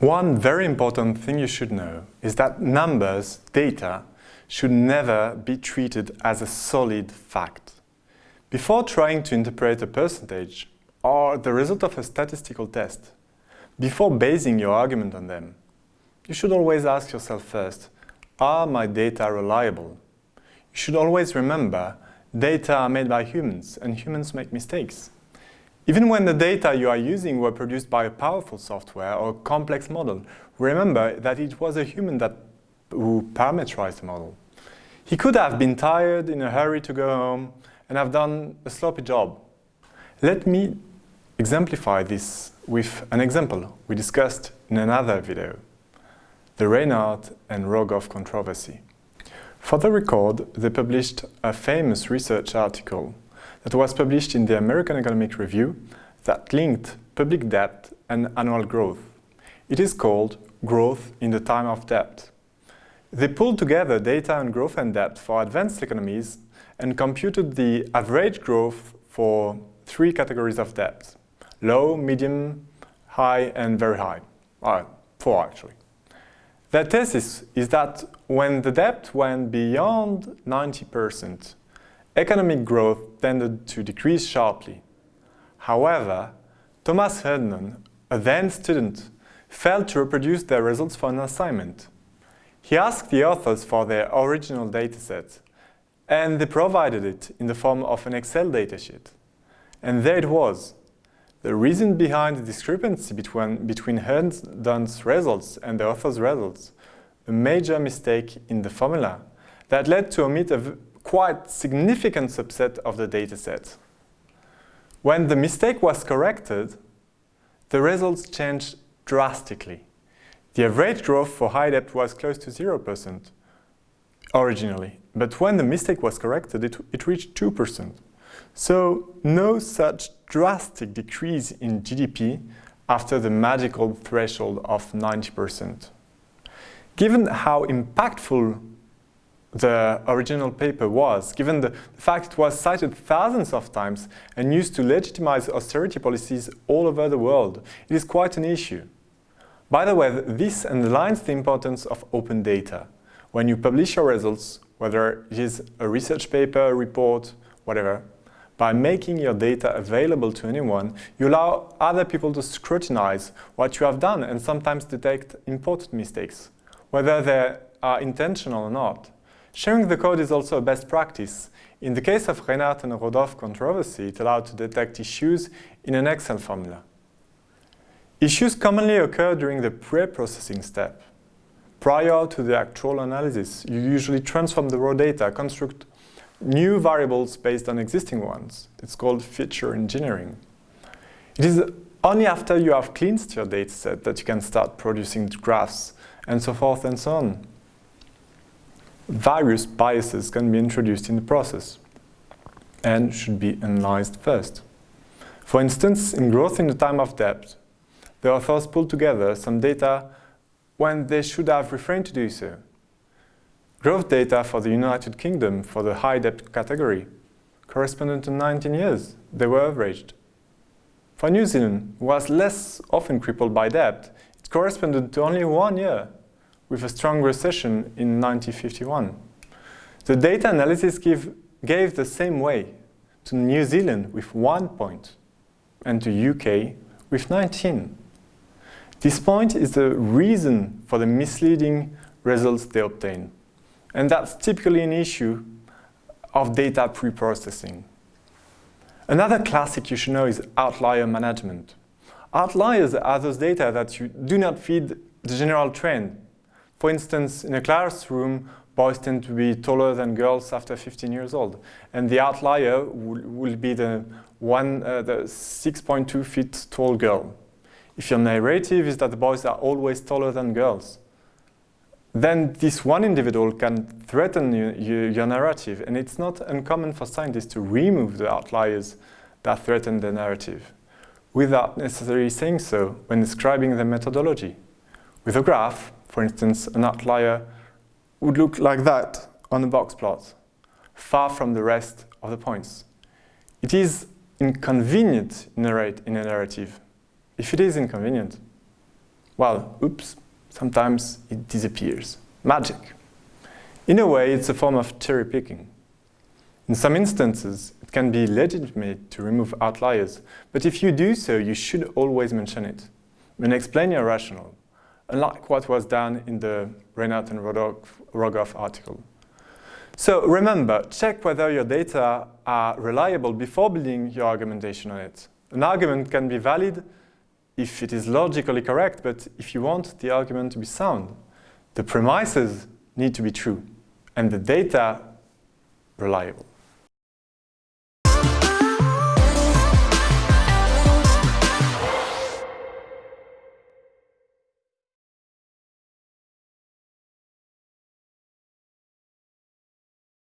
One very important thing you should know is that numbers, data, should never be treated as a solid fact. Before trying to interpret a percentage or the result of a statistical test, before basing your argument on them, you should always ask yourself first, are my data reliable? You should always remember data are made by humans and humans make mistakes. Even when the data you are using were produced by a powerful software or complex model, remember that it was a human that, who parameterized the model. He could have been tired, in a hurry to go home, and have done a sloppy job. Let me exemplify this with an example we discussed in another video, the Reinhart and Rogoff controversy. For the record, they published a famous research article that was published in the American Economic Review that linked public debt and annual growth. It is called Growth in the Time of Debt. They pulled together data on growth and debt for advanced economies and computed the average growth for three categories of debt. Low, medium, high and very high. Uh, four actually. Their thesis is that when the debt went beyond 90%, economic growth tended to decrease sharply. However, Thomas Herndon, a then student, failed to reproduce their results for an assignment. He asked the authors for their original dataset, and they provided it in the form of an Excel datasheet. And there it was. The reason behind the discrepancy between, between Herndon's results and the author's results, a major mistake in the formula that led to omit a quite significant subset of the dataset. When the mistake was corrected, the results changed drastically. The average growth for high debt was close to 0% originally, but when the mistake was corrected, it, it reached 2%. So no such drastic decrease in GDP after the magical threshold of 90%. Given how impactful the original paper was, given the fact it was cited thousands of times and used to legitimize austerity policies all over the world. It is quite an issue. By the way, this underlines the importance of open data. When you publish your results, whether it is a research paper, a report, whatever, by making your data available to anyone, you allow other people to scrutinize what you have done and sometimes detect important mistakes, whether they are intentional or not. Sharing the code is also a best practice. In the case of Reinhart and Rogoff controversy, it allowed to detect issues in an Excel formula. Issues commonly occur during the pre-processing step. Prior to the actual analysis, you usually transform the raw data, construct new variables based on existing ones. It's called feature engineering. It is only after you have cleansed your dataset that you can start producing graphs and so forth and so on various biases can be introduced in the process and should be analyzed first. For instance, in growth in the time of debt, the authors pulled together some data when they should have refrained to do so. Growth data for the United Kingdom for the high debt category corresponded to 19 years. They were averaged. For New Zealand, who was less often crippled by debt, it corresponded to only one year with a strong recession in 1951. The data analysis give, gave the same way to New Zealand with one point and to UK with 19. This point is the reason for the misleading results they obtain. And that's typically an issue of data pre-processing. Another classic you should know is outlier management. Outliers are those data that you do not feed the general trend, for instance, in a classroom, boys tend to be taller than girls after 15 years old. And the outlier will, be the, one, uh, the 6.2 feet tall girl. If your narrative is that the boys are always taller than girls, then this one individual can threaten you, you, your narrative. And it's not uncommon for scientists to remove the outliers that threaten the narrative without necessarily saying so when describing the methodology. With a graph, for instance, an outlier would look like that on a box plot, far from the rest of the points. It is inconvenient narrate in a narrative. If it is inconvenient, well, oops, sometimes it disappears. Magic. In a way, it's a form of cherry picking. In some instances, it can be legitimate to remove outliers, but if you do so, you should always mention it and explain your rationale, unlike what was done in the Reinhart and Rogoff article. So remember, check whether your data are reliable before building your argumentation on it. An argument can be valid if it is logically correct, but if you want the argument to be sound, the premises need to be true and the data reliable.